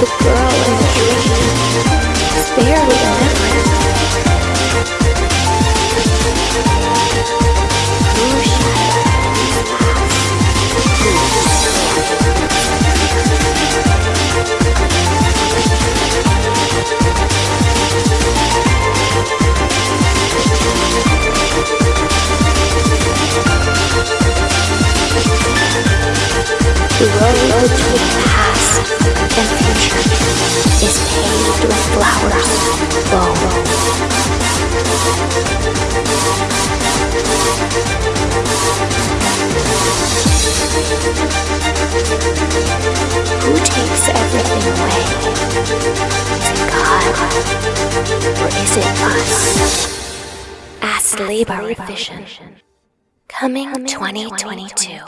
the girl in the barely a memory. The road to the past and future is paved with flowers, bone. Who takes everything away? Is it God? Or is it us? Ask Labor Vision. Coming 2022.